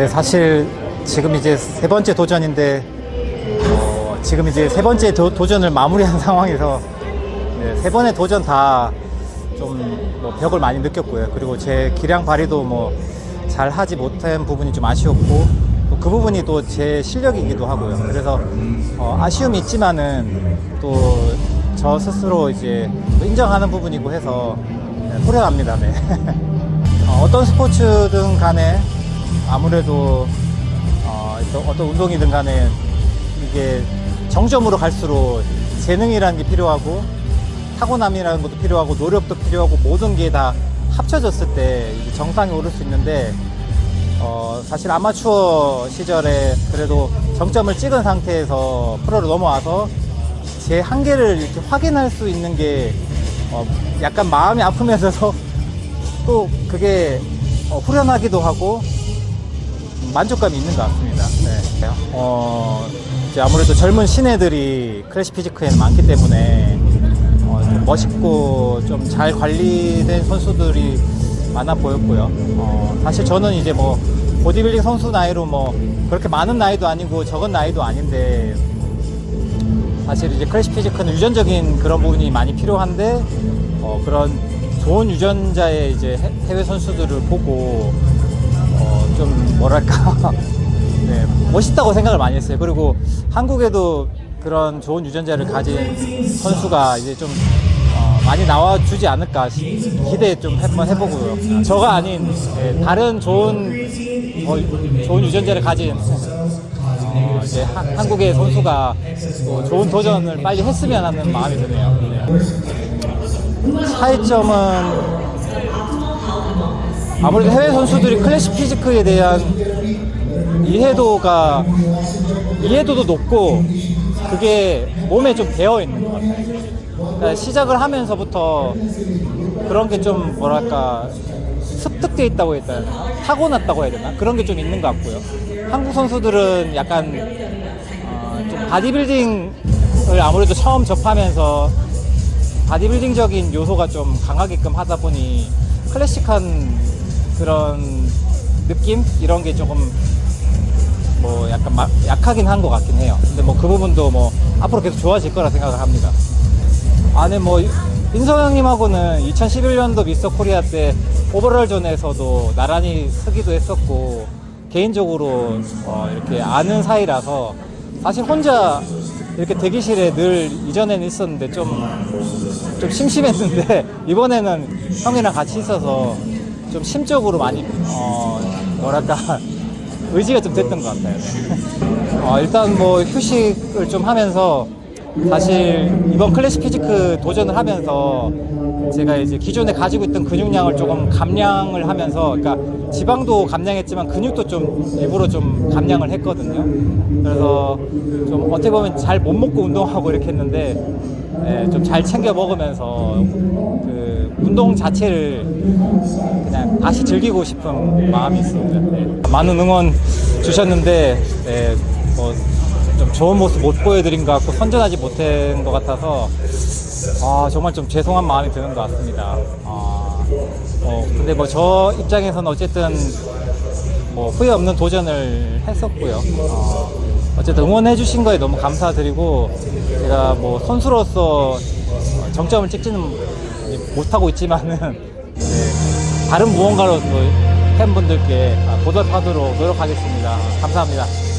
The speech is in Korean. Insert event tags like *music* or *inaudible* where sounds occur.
네, 사실 지금 이제 세 번째 도전인데 어, 지금 이제 세 번째 도, 전을 마무리한 *laughs* 상황에서 네, 세 번의 도전 다 좀 뭐 벽을 많이 느꼈고요. 그리고 제 기량 발휘도 뭐 잘 하지 못한 부분이 좀 아쉬웠고 또그 부분이 또 제 실력이기도 하고요. 그래서 어, 아쉬움이 있지만은 또 저 스스로 이제 또 인정하는 부분이고 해서 네, 후련합니다. 네. *laughs* 어, 어떤 스포츠든 간에 아무래도 어, 또 어떤 운동이든 간에 이게 정점으로 갈수록 재능이라는 게 필요하고 타고남이라는 것도 필요하고 노력도 필요하고 모든 게 다 합쳐졌을 때 정상에 오를 수 있는데 어, 사실 아마추어 시절에 그래도 정점을 찍은 상태에서 프로로 넘어와서 제 한계를 이렇게 확인할 수 있는 게 어, 약간 마음이 아프면서도 *laughs* 또 그게 어, 후련하기도 하고 만족감이 있는 것 같습니다. 네. 어, 이제 아무래도 젊은 신예들이 클래식 피지크에는 많기 때문에 어, 좀 멋있고 좀 잘 관리된 선수들이 많아 보였고요. 어, 사실 저는 이제 뭐 보디빌딩 선수 나이로 뭐 그렇게 많은 나이도 아니고 적은 나이도 아닌데 사실 이제 클래식 피지크는 유전적인 그런 부분이 많이 필요한데 어, 그런 좋은 유전자의 이제 해- 해외 선수들을 보고 어, 좀 뭐랄까 *laughs* 네, 멋있다고 생각을 많이 했어요. 그리고 한국에도 그런 좋은 유전자를 가진 선수가 이제 좀 어, 많이 나와주지 않을까 시- 기대 좀 한번 해보고요. 저가 아닌 예, 다른 좋은 어, 좋은 유전자를 가진 어, 이제 하- 한국의 선수가 또 좋은 도전을 빨리 했으면 하는 마음이 드네요. 네. 차이점은 아무래도 해외 선수들이 클래식 피지크에 대한 이해도가 이해도도 높고 그게 몸에 좀 배어 있는 것 같아요. 그러니까 시작을 하면서부터 그런 게 좀 뭐랄까 습득돼 있다고 해야 되나 타고났다고 해야 되나 그런 게 좀 있는 것 같고요. 한국 선수들은 약간 어, 좀 바디빌딩을 아무래도 처음 접하면서 바디빌딩적인 요소가 좀 강하게끔 하다 보니 클래식한 그런 느낌 이런 게 조금 뭐 약간 막 약하긴 한 것 같긴 해요. 근데 뭐 그 부분도 뭐 앞으로 계속 좋아질 거라 생각을 합니다. 아니 뭐 인성 형님하고는 2011년도 미스터 코리아 때 오버롤존에서도 나란히 서기도 했었고 개인적으로 어, 이렇게 아는 사이라서 사실 혼자 이렇게 대기실에 늘 이전에는 있었는데 좀 좀 심심했는데 *laughs* 이번에는 형이랑 같이 있어서 좀 심적으로 많이 어 뭐랄까 *laughs* 의지가 좀 됐던 것 같아요. 어, 일단 뭐 휴식을 좀 하면서 사실 이번 클래식 피지크 도전을 하면서 제가 이제 기존에 가지고 있던 근육량을 조금 감량을 하면서 그러니까 지방도 감량했지만 근육도 좀 일부러 좀 감량을 했거든요. 그래서 좀 어떻게 보면 잘 못 먹고 운동하고 이렇게 했는데 좀잘 챙겨 먹으면서 그 운동 자체를 그냥 다시 즐기고 싶은 마음이 있습니다. 네. 많은 응원 주셨는데 네, 뭐좀 좋은 모습 못 보여드린 것 같고 선전하지 못한 것 같아서 아, 정말 좀 죄송한 마음이 드는 것 같습니다. 아, 어, 근데 뭐 저 입장에서는 어쨌든 뭐 후회 없는 도전을 했었고요. 어, 어쨌든 응원해 주신 거에 너무 감사드리고 제가 뭐 선수로서 정점을 찍지는 못하고 있지만은 네, 다른 무언가로서 팬분들께 보답하도록 노력하겠습니다. 감사합니다.